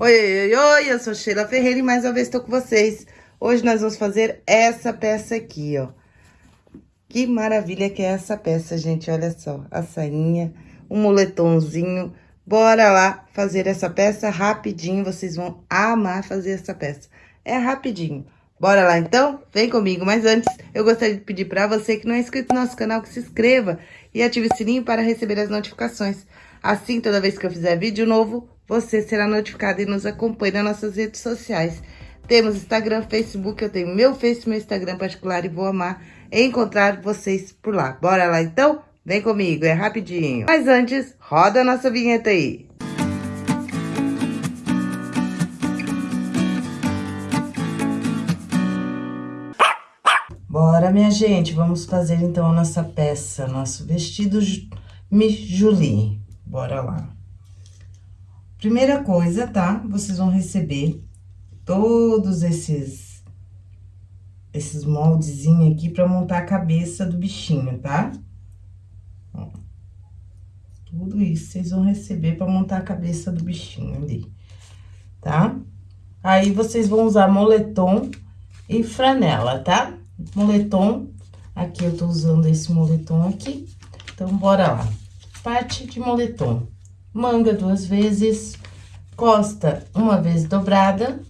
Oi, oi, oi, eu sou Sheila Ferreira e mais uma vez estou com vocês. Hoje nós vamos fazer essa peça aqui, ó. Que maravilha que é essa peça, gente, olha só. A sainha, um moletomzinho. Bora lá fazer essa peça rapidinho, vocês vão amar fazer essa peça. É rapidinho. Bora lá, então? Vem comigo. Mas antes, eu gostaria de pedir para você que não é inscrito no nosso canal, que se inscreva e ative o sininho para receber as notificações. Assim, toda vez que eu fizer vídeo novo, você será notificado e nos acompanhe nas nossas redes sociais. Temos Instagram, Facebook, eu tenho meu Face, meu Instagram particular e vou amar encontrar vocês por lá. Bora lá então? Vem comigo, é rapidinho. Mas antes, roda a nossa vinheta aí. Bora, minha gente, vamos fazer então a nossa peça, nosso vestido Julie. Bora lá. Primeira coisa, tá? Vocês vão receber todos esses esses moldezinhos aqui pra montar a cabeça do bichinho, tá? Ó, tudo isso vocês vão receber pra montar a cabeça do bichinho ali, tá? Aí, vocês vão usar moletom e franela, tá? Moletom, aqui eu tô usando esse moletom aqui, então, bora lá. Parte de moletom manga duas vezes, costa uma vez dobrada,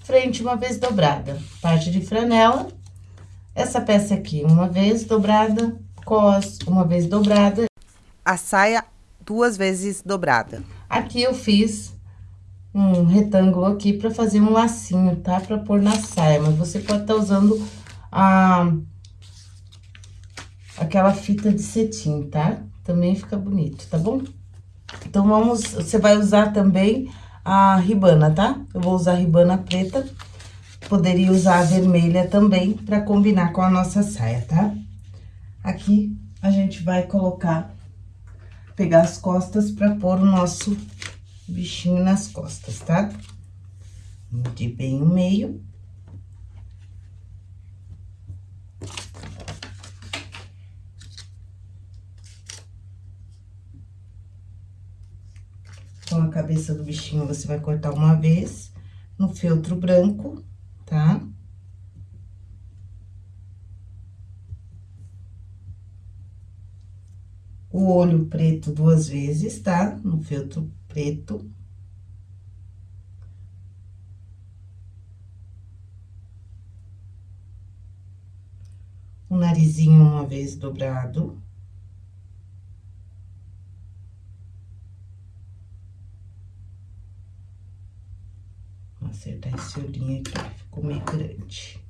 frente uma vez dobrada, parte de franela, essa peça aqui uma vez dobrada, cos uma vez dobrada, a saia duas vezes dobrada. Aqui eu fiz um retângulo aqui pra fazer um lacinho, tá? Pra pôr na saia, mas você pode estar tá usando a... aquela fita de cetim, tá? Também fica bonito, tá bom? Então, vamos, você vai usar também a ribana, tá? Eu vou usar a ribana preta, poderia usar a vermelha também, pra combinar com a nossa saia, tá? Aqui, a gente vai colocar, pegar as costas pra pôr o nosso bichinho nas costas, tá? Medir bem o meio. Então, a cabeça do bichinho você vai cortar uma vez no feltro branco, tá? O olho preto duas vezes, tá? No feltro preto. O narizinho uma vez dobrado. Acertar esse olhinho aqui, ficou meio grande.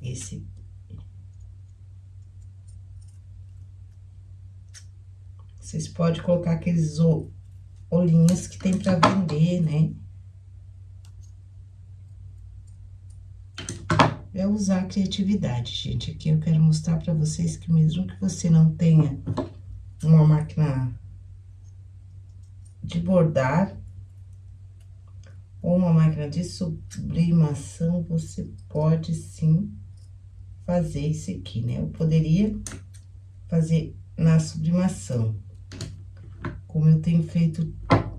Esse... Vocês podem colocar aqueles olhinhos que tem pra vender, né? É usar a criatividade, gente. Aqui eu quero mostrar pra vocês que mesmo que você não tenha uma máquina de bordar, ou uma máquina de sublimação, você pode sim fazer isso aqui, né? Eu poderia fazer na sublimação, como eu tenho feito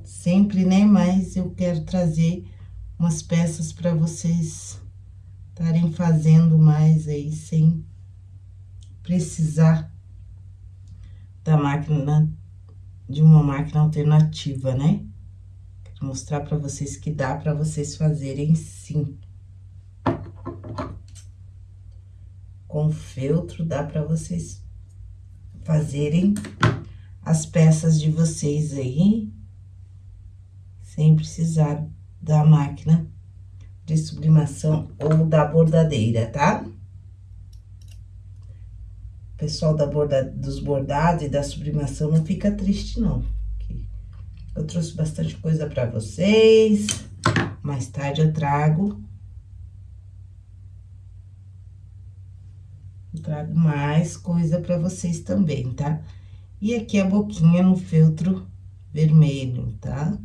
sempre, né? Mas eu quero trazer umas peças para vocês estarem fazendo mais aí, sem precisar da máquina, de uma máquina alternativa, né? Mostrar para vocês que dá para vocês fazerem sim. Com feltro dá para vocês fazerem as peças de vocês aí, sem precisar da máquina de sublimação ou da bordadeira, tá? O pessoal da borda, dos bordados e da sublimação não fica triste, não. Eu trouxe bastante coisa pra vocês. Mais tarde eu trago. Eu trago mais coisa pra vocês também, tá? E aqui a boquinha no feltro vermelho, tá? Tá?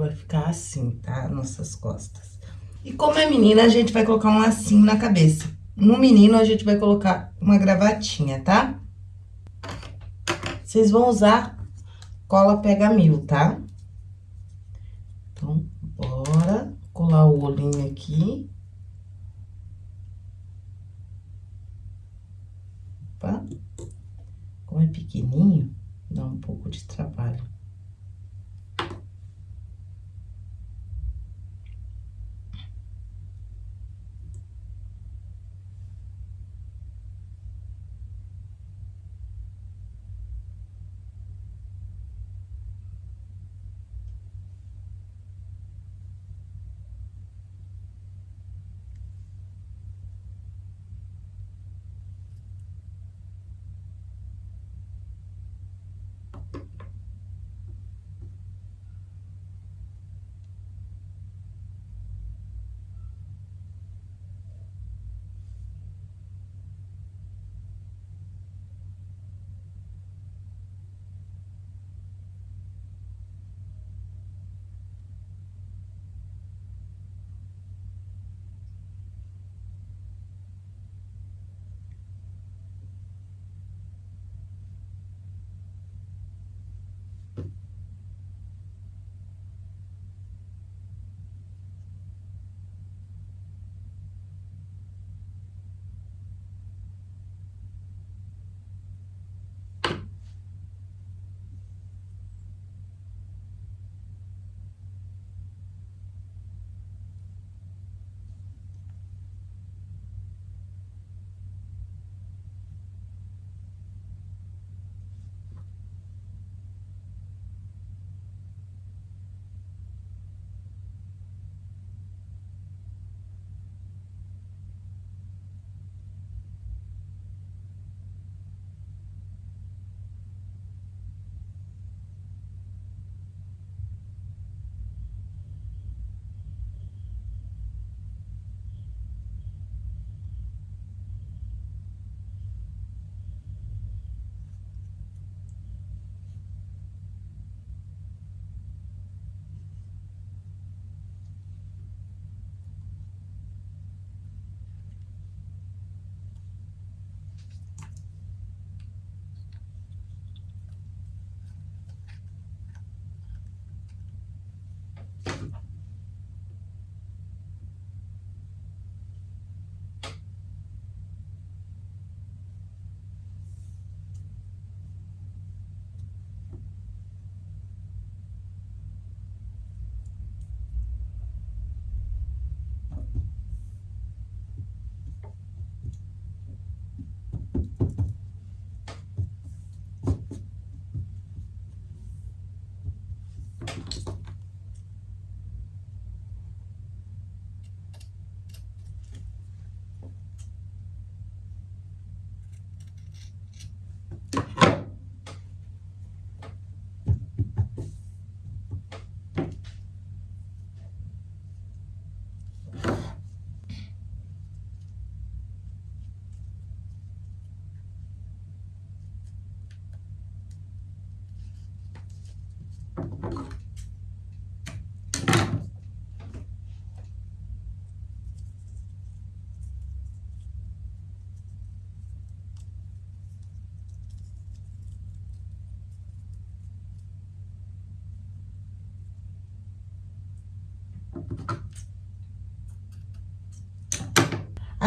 vai ficar assim, tá? Nossas costas. E como é menina, a gente vai colocar um lacinho na cabeça. No menino, a gente vai colocar uma gravatinha, tá? Vocês vão usar cola pega mil, tá? Então, bora colar o olhinho aqui. Opa. Como é pequenininho, dá um pouco de trabalho.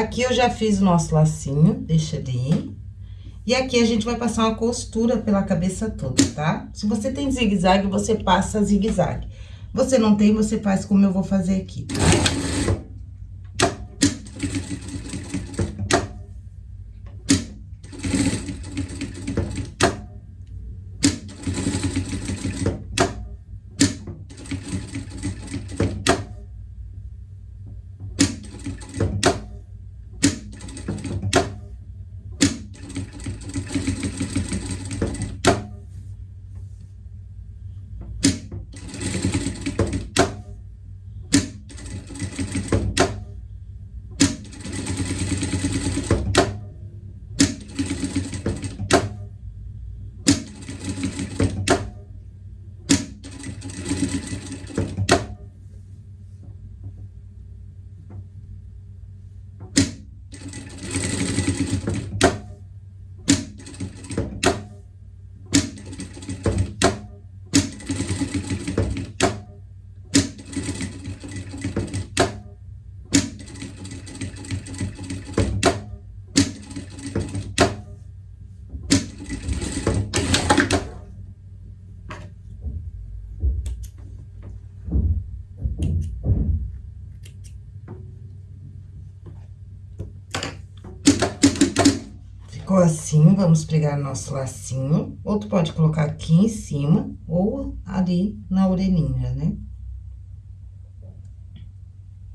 Aqui eu já fiz o nosso lacinho, deixa ali. E aqui a gente vai passar uma costura pela cabeça toda, tá? Se você tem zigue-zague, você passa zigue-zague. Você não tem, você faz como eu vou fazer aqui, tá? Ficou assim, vamos pregar nosso lacinho. Ou tu pode colocar aqui em cima, ou ali na orelhinha, né?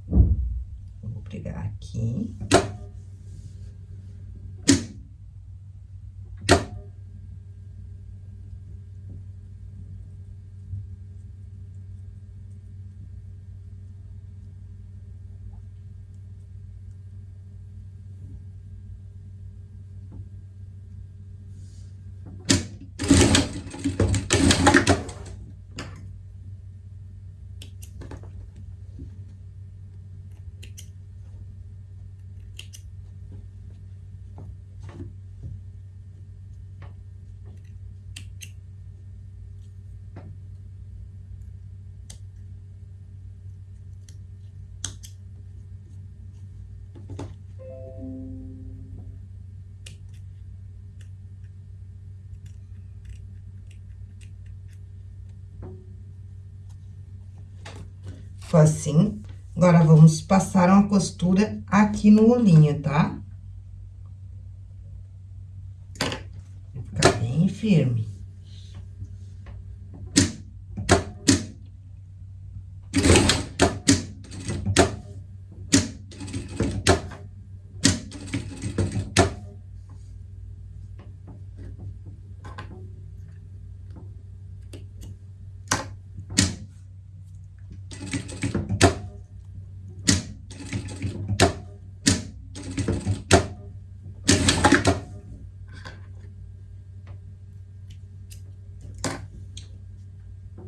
Vou pregar aqui. Assim. Agora, vamos passar uma costura aqui no olhinho, tá? Vai ficar bem firme.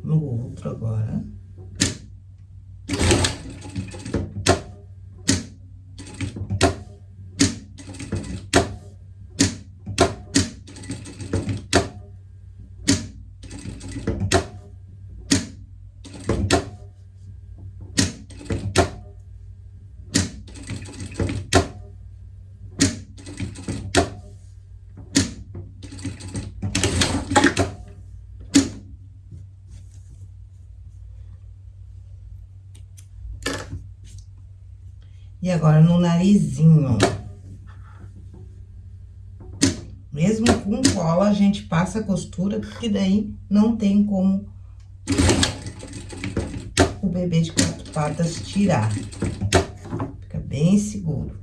no outro agora. Agora, no narizinho. Mesmo com cola, a gente passa a costura, porque daí não tem como o bebê de quatro patas tirar. Fica bem seguro.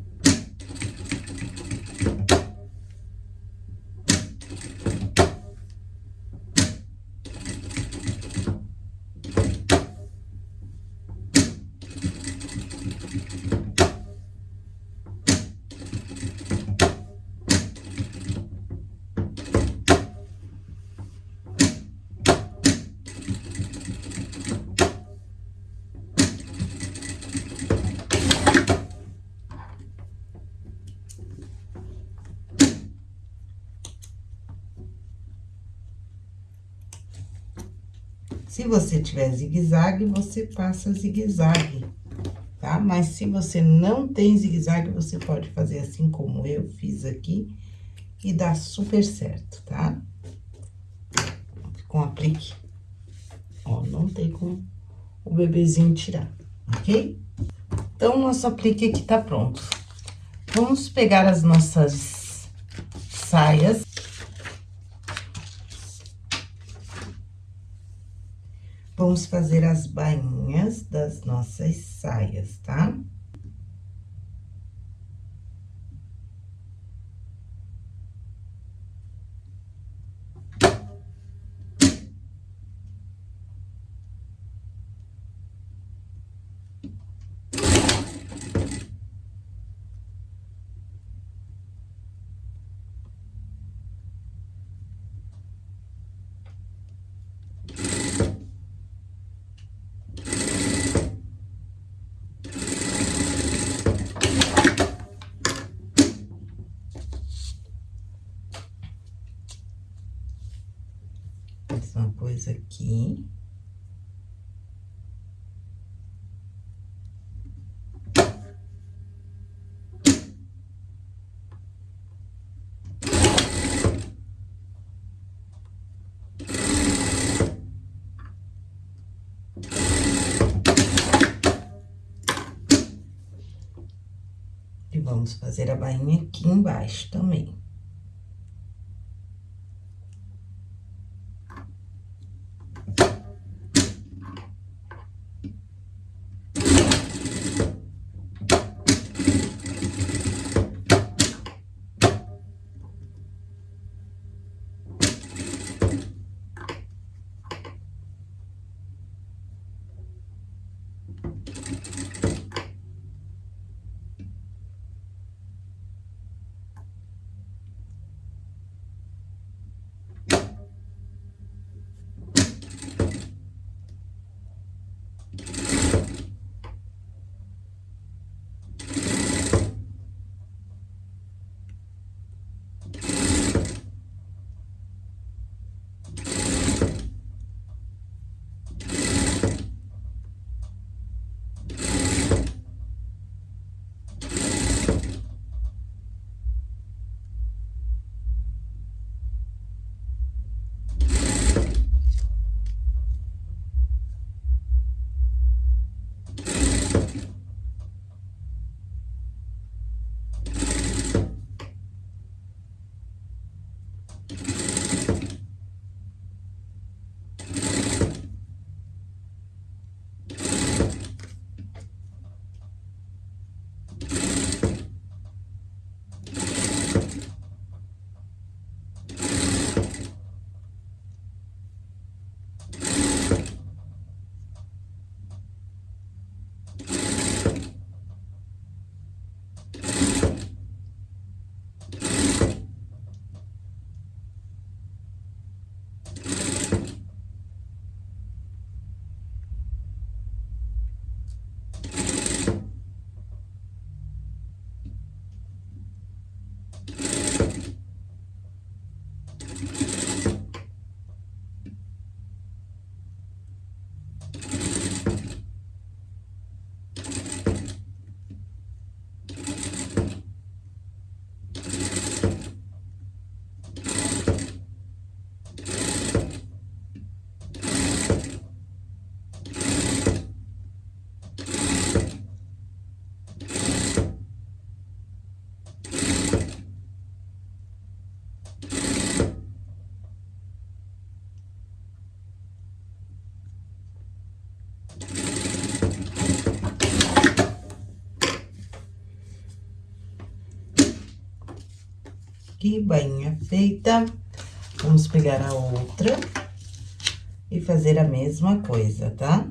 Se você tiver zigue-zague, você passa zigue-zague, tá? Mas se você não tem zigue-zague, você pode fazer assim como eu fiz aqui e dá super certo, tá? Com aplique. Ó, não tem como o bebezinho tirar, ok? Então, nosso aplique aqui tá pronto. Vamos pegar as nossas saias Vamos fazer as bainhas das nossas saias, tá? Tá? Coisa aqui. E vamos fazer a bainha aqui embaixo também. Aqui, bainha feita. Vamos pegar a outra e fazer a mesma coisa, tá?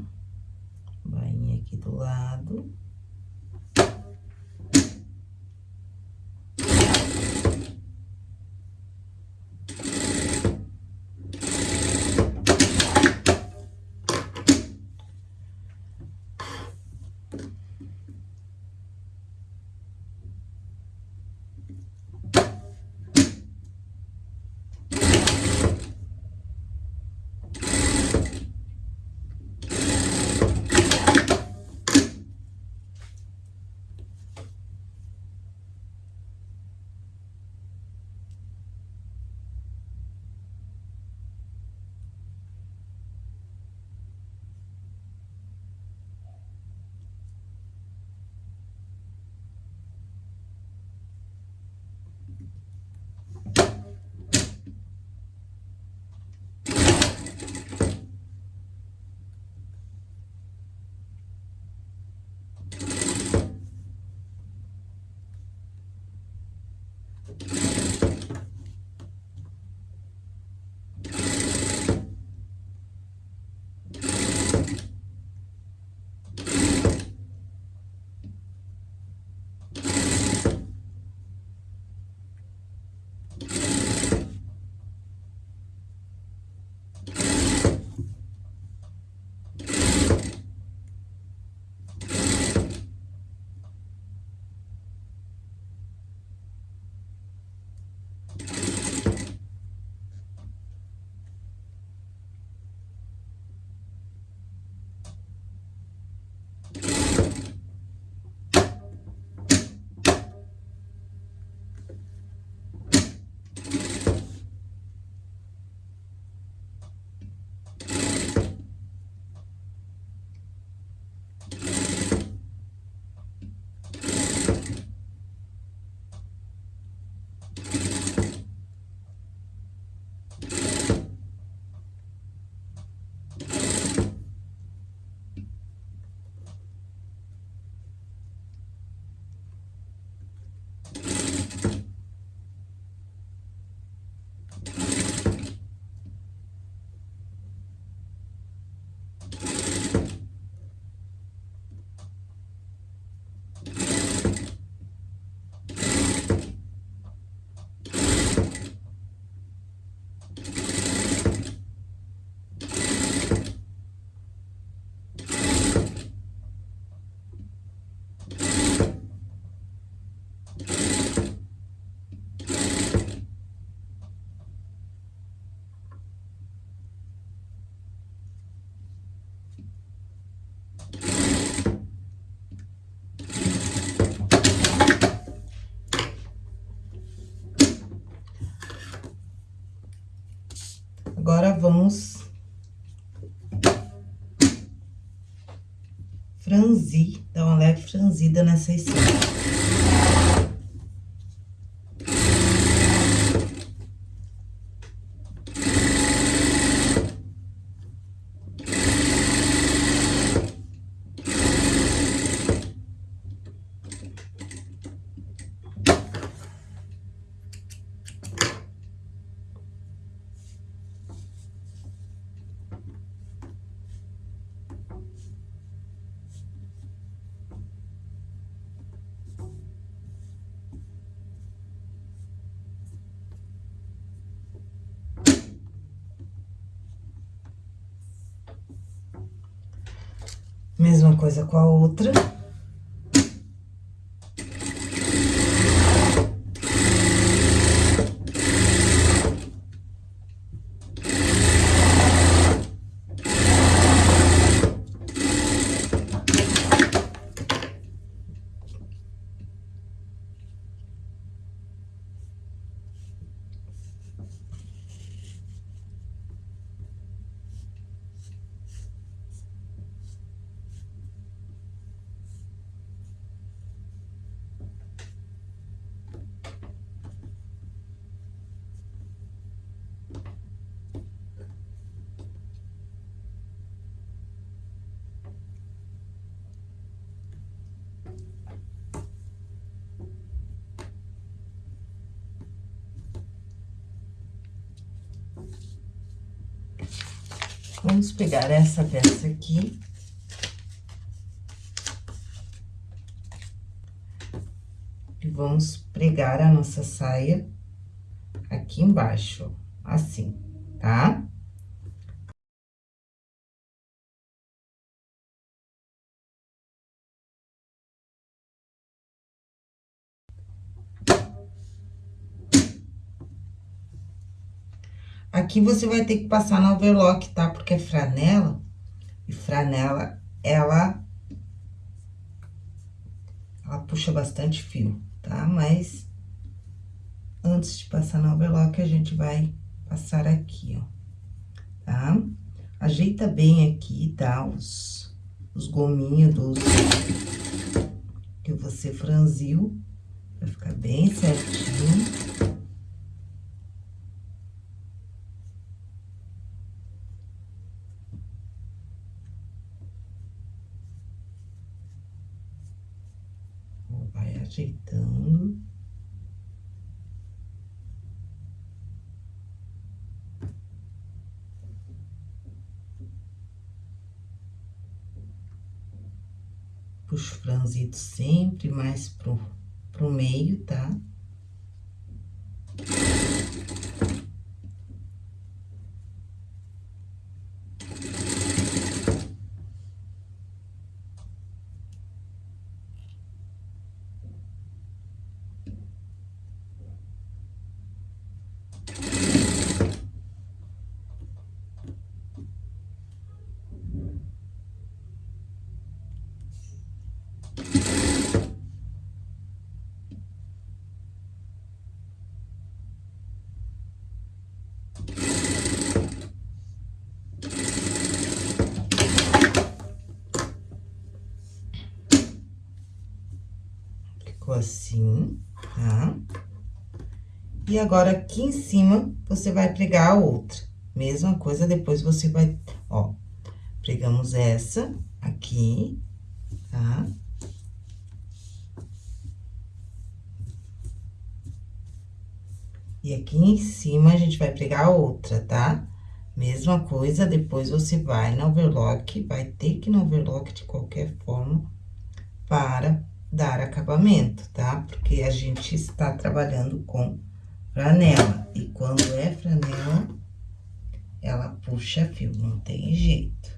Franzir, dar uma leve franzida nessa escada. Mesma coisa com a outra. Vamos pegar essa peça aqui. E vamos pregar a nossa saia aqui embaixo, assim, tá? Aqui você vai ter que passar no overlock, tá? Porque é franela, e franela, ela... Ela puxa bastante fio, tá? Mas, antes de passar no overlock, a gente vai passar aqui, ó, tá? Ajeita bem aqui, tá? Os, os gominhos dos... Que você franziu, pra ficar bem certinho. Ajeitando. Puxo o franzito sempre mais pro, pro meio, tá? Ficou assim, tá? E agora, aqui em cima, você vai pregar a outra. Mesma coisa, depois você vai, ó, pregamos essa aqui, tá? E aqui em cima, a gente vai pregar a outra, tá? Mesma coisa, depois você vai no overlock, vai ter que ir no overlock de qualquer forma para dar acabamento, tá? Porque a gente está trabalhando com franela. E quando é franela, ela puxa fio, não tem jeito.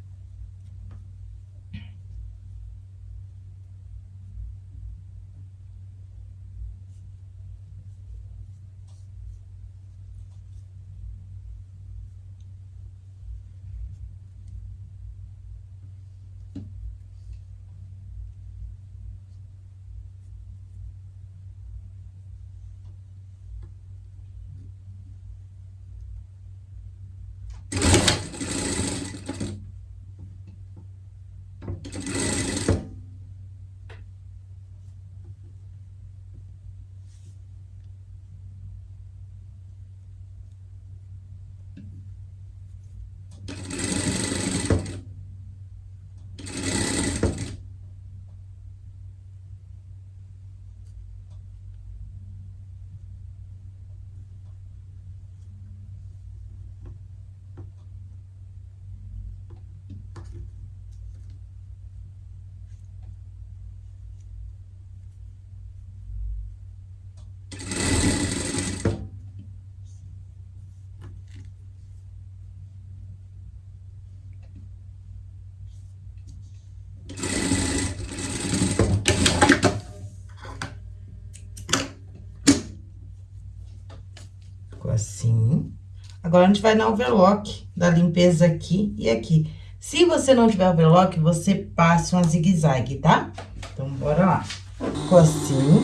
assim. Agora, a gente vai na overlock da limpeza aqui e aqui. Se você não tiver overlock, você passa uma zigue-zague, tá? Então, bora lá. Ficou assim.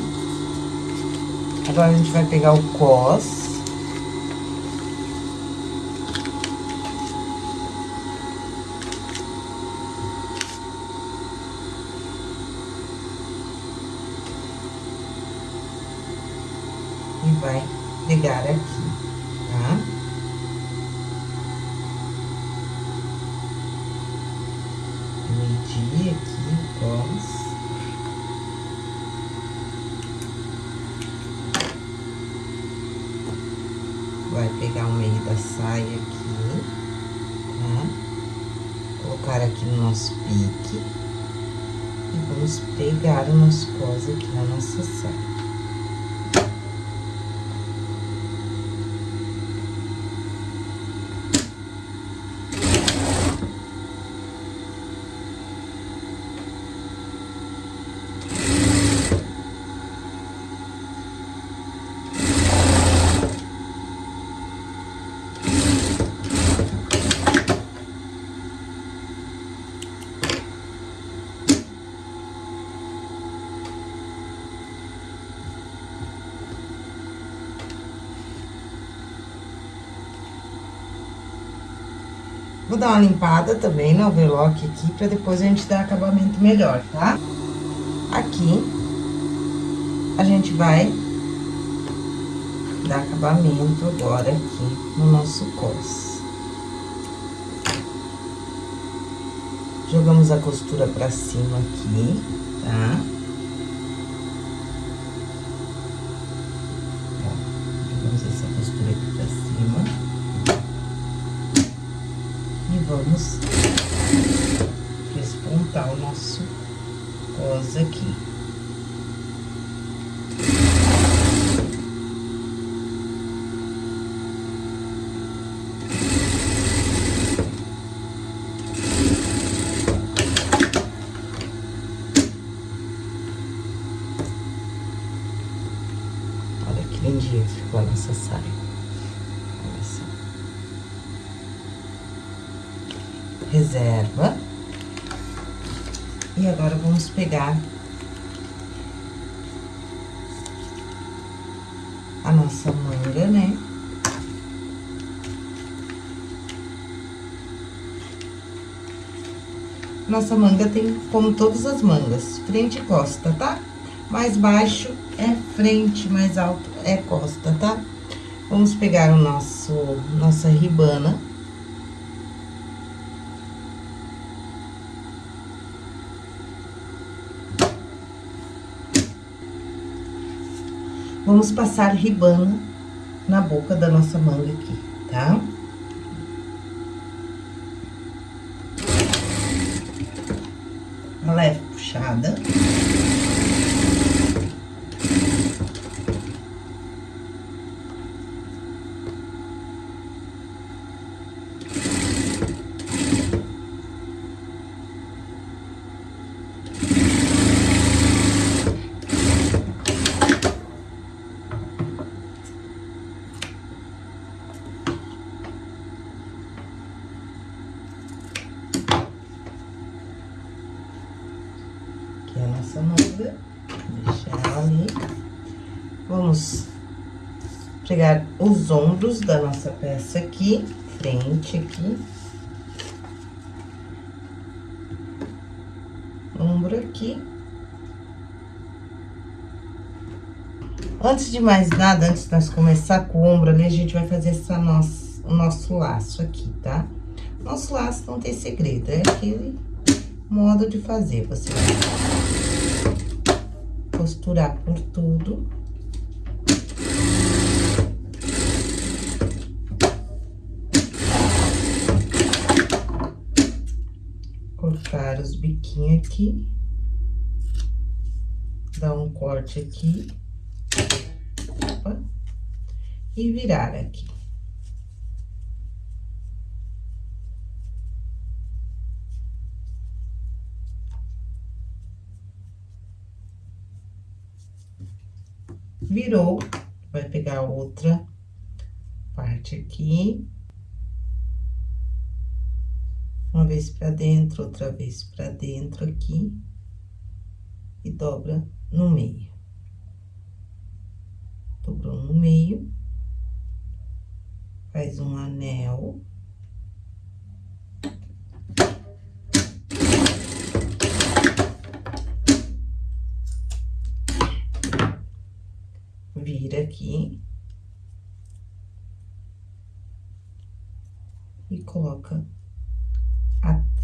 Agora, a gente vai pegar o cos. E vai pegar aqui. Vai pegar o meio da saia aqui, tá? colocar aqui no nosso pique. E vamos pegar o nosso cos aqui na nossa saia. Vou dar uma limpada também no overlock aqui, pra depois a gente dar acabamento melhor, tá? Aqui, a gente vai dar acabamento agora aqui no nosso cos. Jogamos a costura pra cima aqui, tá? Jogamos essa costura aqui pra cima vamos o nosso cos aqui. Olha que lindinha que ficou a nossa saia. reserva. E agora, vamos pegar a nossa manga, né? Nossa manga tem como todas as mangas, frente e costa, tá? Mais baixo é frente, mais alto é costa, tá? Vamos pegar o nosso, nossa ribana. Vamos passar ribana na boca da nossa manga aqui, tá? Uma leve puxada. nossa manga, deixar ela ali. Vamos pegar os ombros da nossa peça aqui, frente aqui. Ombro aqui. Antes de mais nada, antes de nós começar com o ombro ali, a gente vai fazer essa nossa, o nosso laço aqui, tá? Nosso laço não tem segredo, é aquele modo de fazer. Você vai costurar por tudo. Cortar biquinhos aqui. Dar um corte aqui. Opa, e virar aqui. virou, vai pegar outra parte aqui. Uma vez pra dentro, outra vez pra dentro aqui. E dobra no meio. Dobrou no meio. Faz um anel. vira aqui. E coloca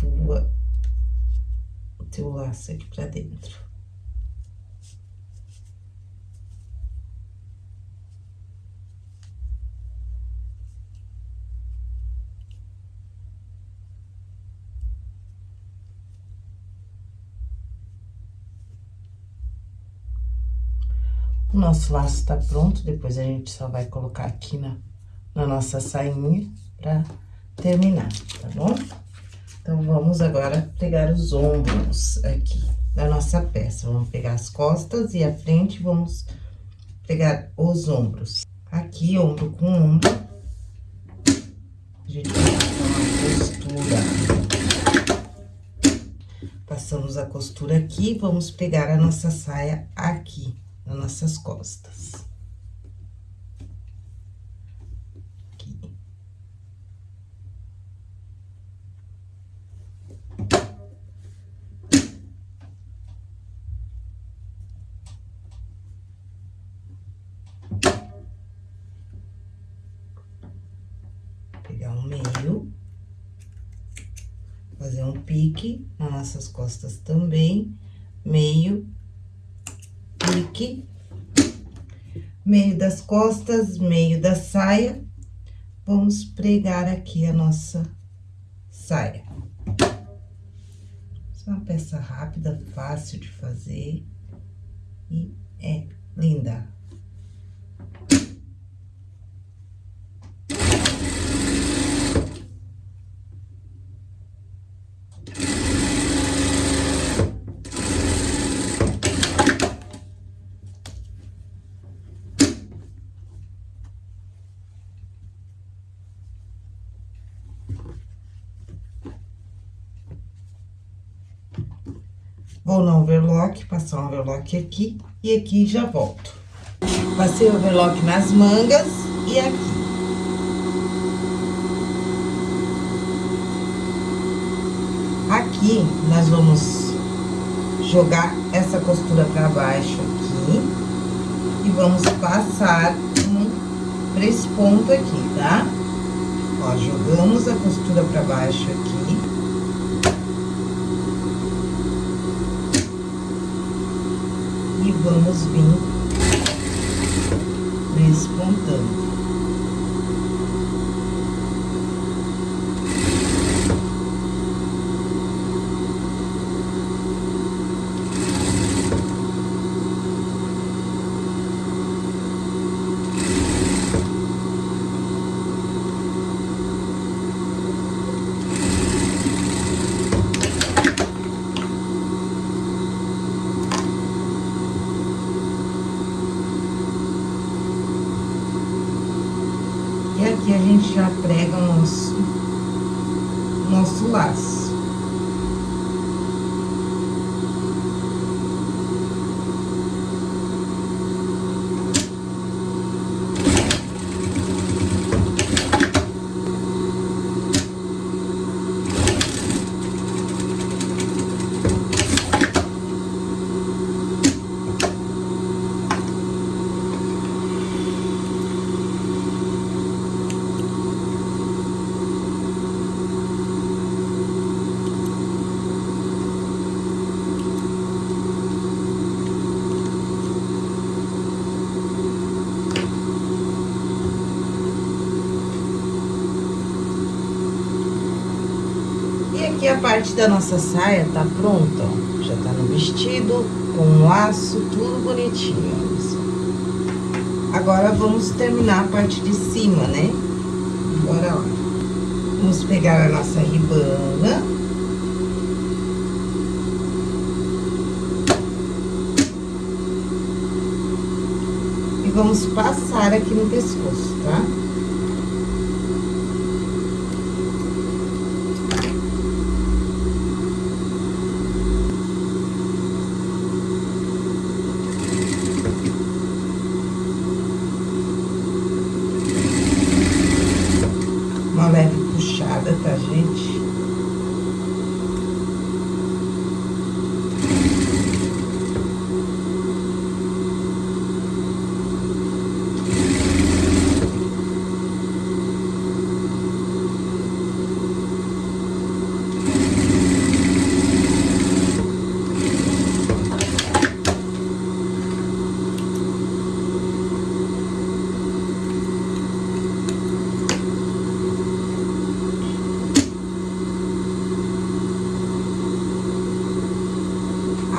teu, o teu laço aqui para dentro. O nosso laço está pronto, depois a gente só vai colocar aqui na, na nossa sainha para terminar, tá bom? Então, vamos agora pegar os ombros aqui da nossa peça. Vamos pegar as costas e a frente, vamos pegar os ombros. Aqui, ombro com ombro, a gente vai passar uma costura. Passamos a costura aqui, vamos pegar a nossa saia aqui, nas nossas costas. Pegar um meio. Fazer um pique nas nossas costas também. Meio, pique. Meio das costas, meio da saia. Vamos pregar aqui a nossa saia. é uma peça rápida, fácil de fazer e é linda. Vou no overlock, passar um overlock aqui e aqui já volto. Passei o overlock nas mangas e aqui. Aqui, nós vamos jogar essa costura pra baixo aqui e vamos passar um, pra esse ponto aqui, tá? Ó, jogamos a costura pra baixo aqui. E vamos vir despontando. E aqui a gente já prega o nosso, nosso laço. E aqui a parte da nossa saia tá pronta, ó. Já tá no vestido, com um laço, tudo bonitinho. Agora, vamos terminar a parte de cima, né? Bora lá. Vamos pegar a nossa ribana. E vamos passar aqui no pescoço, tá? Uma leve puxada, tá, gente?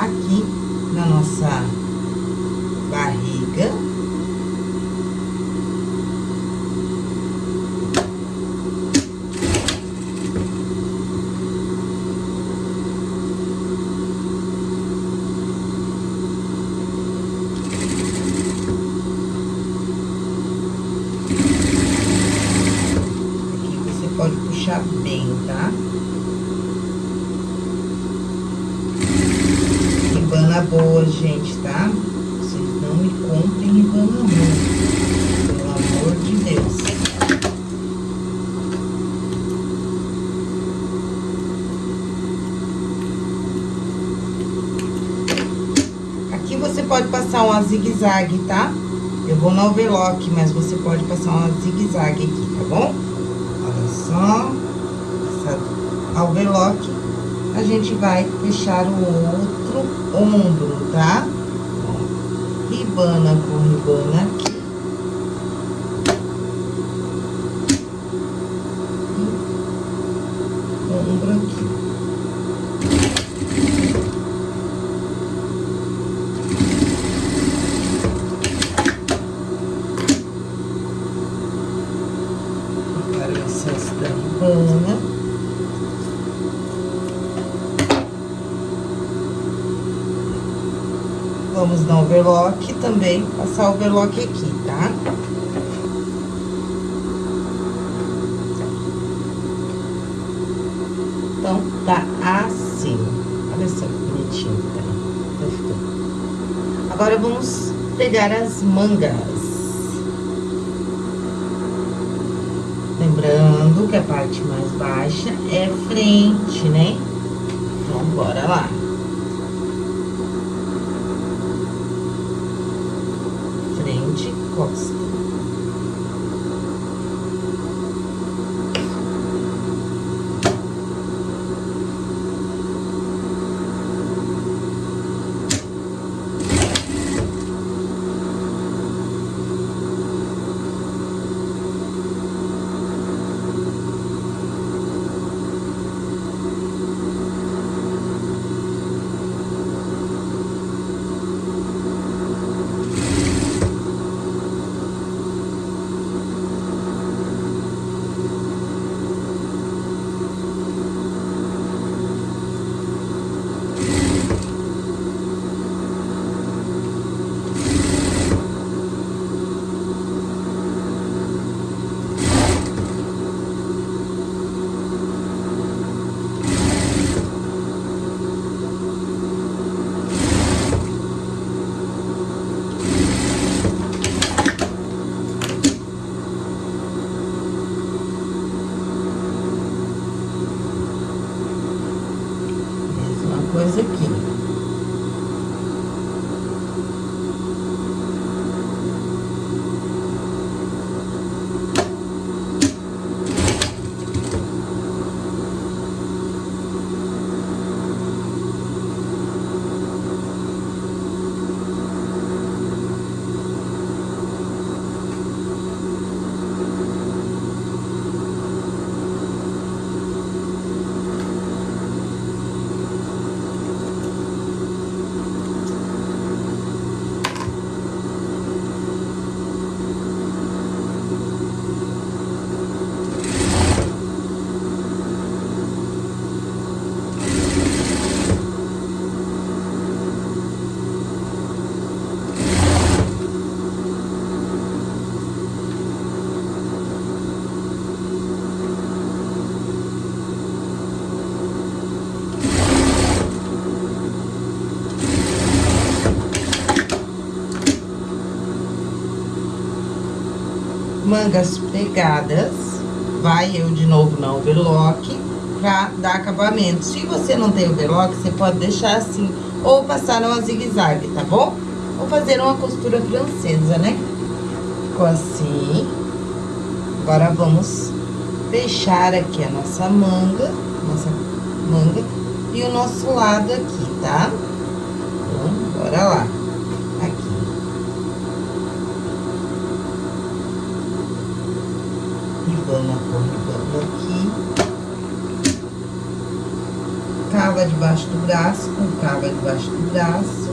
aqui na nossa barriga. fechar bem, tá? Ribana boa, gente, tá? Vocês não me comprem ribana ruim, pelo amor de Deus. Aqui você pode passar uma zigue-zague, tá? Eu vou no overlock, mas você pode passar uma zigue-zague aqui, tá bom? Olha só. Essa overlock, a gente vai fechar o outro ombro, tá? Ribana com ribana aqui. Passar o overlock aqui, tá? Então, tá assim. Olha só que bonitinho que tá. tá. Agora, vamos pegar as mangas. Lembrando que a parte mais baixa é frente, né? Então, bora lá. Frente, costa. Coisa aqui. Mangas pegadas, vai eu de novo na overlock pra dar acabamento. Se você não tem overlock, você pode deixar assim, ou passar uma zigue-zague, tá bom? Ou fazer uma costura francesa, né? Ficou assim. Agora, vamos fechar aqui a nossa manga, nossa manga, e o nosso lado aqui, tá? Então, bora lá. Com ribana aqui. Cava debaixo do braço, com cava debaixo do braço.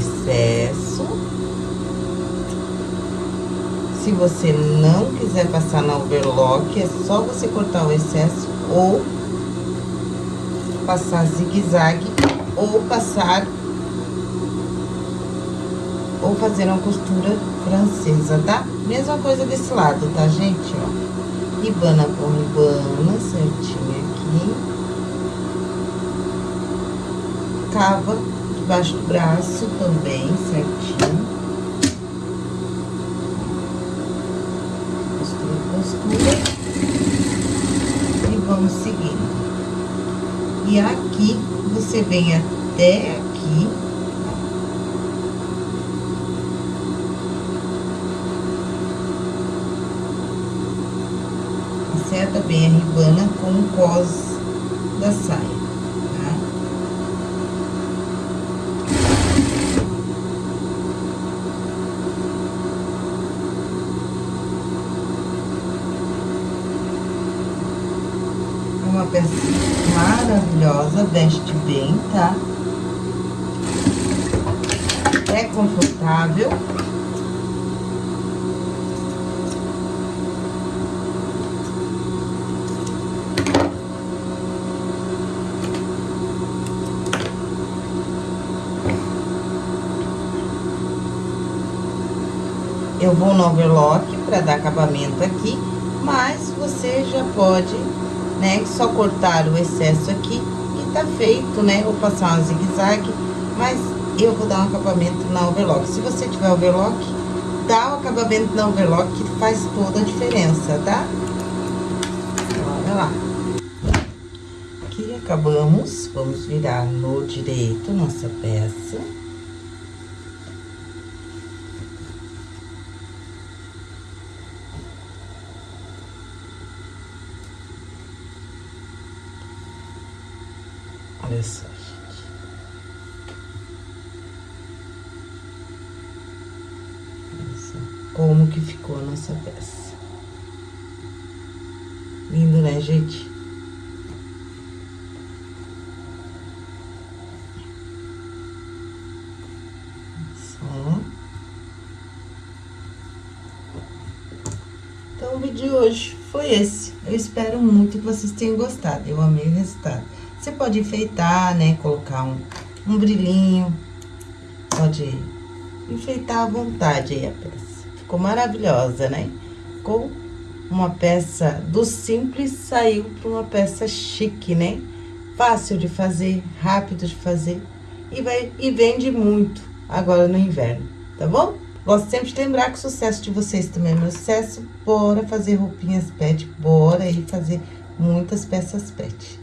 Excesso. Se você não quiser passar na overlock, é só você cortar o excesso ou passar zigue-zague ou passar ou fazer uma costura francesa, tá? Mesma coisa desse lado, tá, gente? Ó, ribana com ribana, certinho aqui. Cava debaixo do braço também, certinho. Costura, costura. E vamos seguindo. E aqui, você vem até aqui. Acerta bem a ribana com o cos da saia, tá? Uma peça maravilhosa, veste bem, tá? É confortável. Eu vou no overlock para dar acabamento aqui, mas você já pode né? Só cortar o excesso aqui tá feito, né? Vou passar uma zigue-zague, mas eu vou dar um acabamento na overlock. Se você tiver overlock, dá o acabamento na overlock que faz toda a diferença, tá? Bora lá. Aqui acabamos, vamos virar no direito nossa peça. Olha só, gente. Olha só como que ficou a nossa peça. Lindo, né, gente? Só. Então, o vídeo de hoje foi esse. Eu espero muito que vocês tenham gostado. Eu amei o resultado. Você pode enfeitar, né? Colocar um, um brilhinho. Pode enfeitar à vontade aí a peça. Ficou maravilhosa, né? Ficou uma peça do simples, saiu para uma peça chique, né? Fácil de fazer, rápido de fazer. E, vai, e vende muito agora no inverno, tá bom? Gosto sempre de lembrar que o sucesso de vocês também é meu sucesso. Bora fazer roupinhas pet, bora aí fazer muitas peças pet.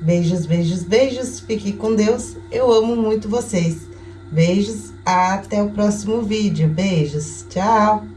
Beijos, beijos, beijos. Fique com Deus. Eu amo muito vocês. Beijos. Até o próximo vídeo. Beijos. Tchau.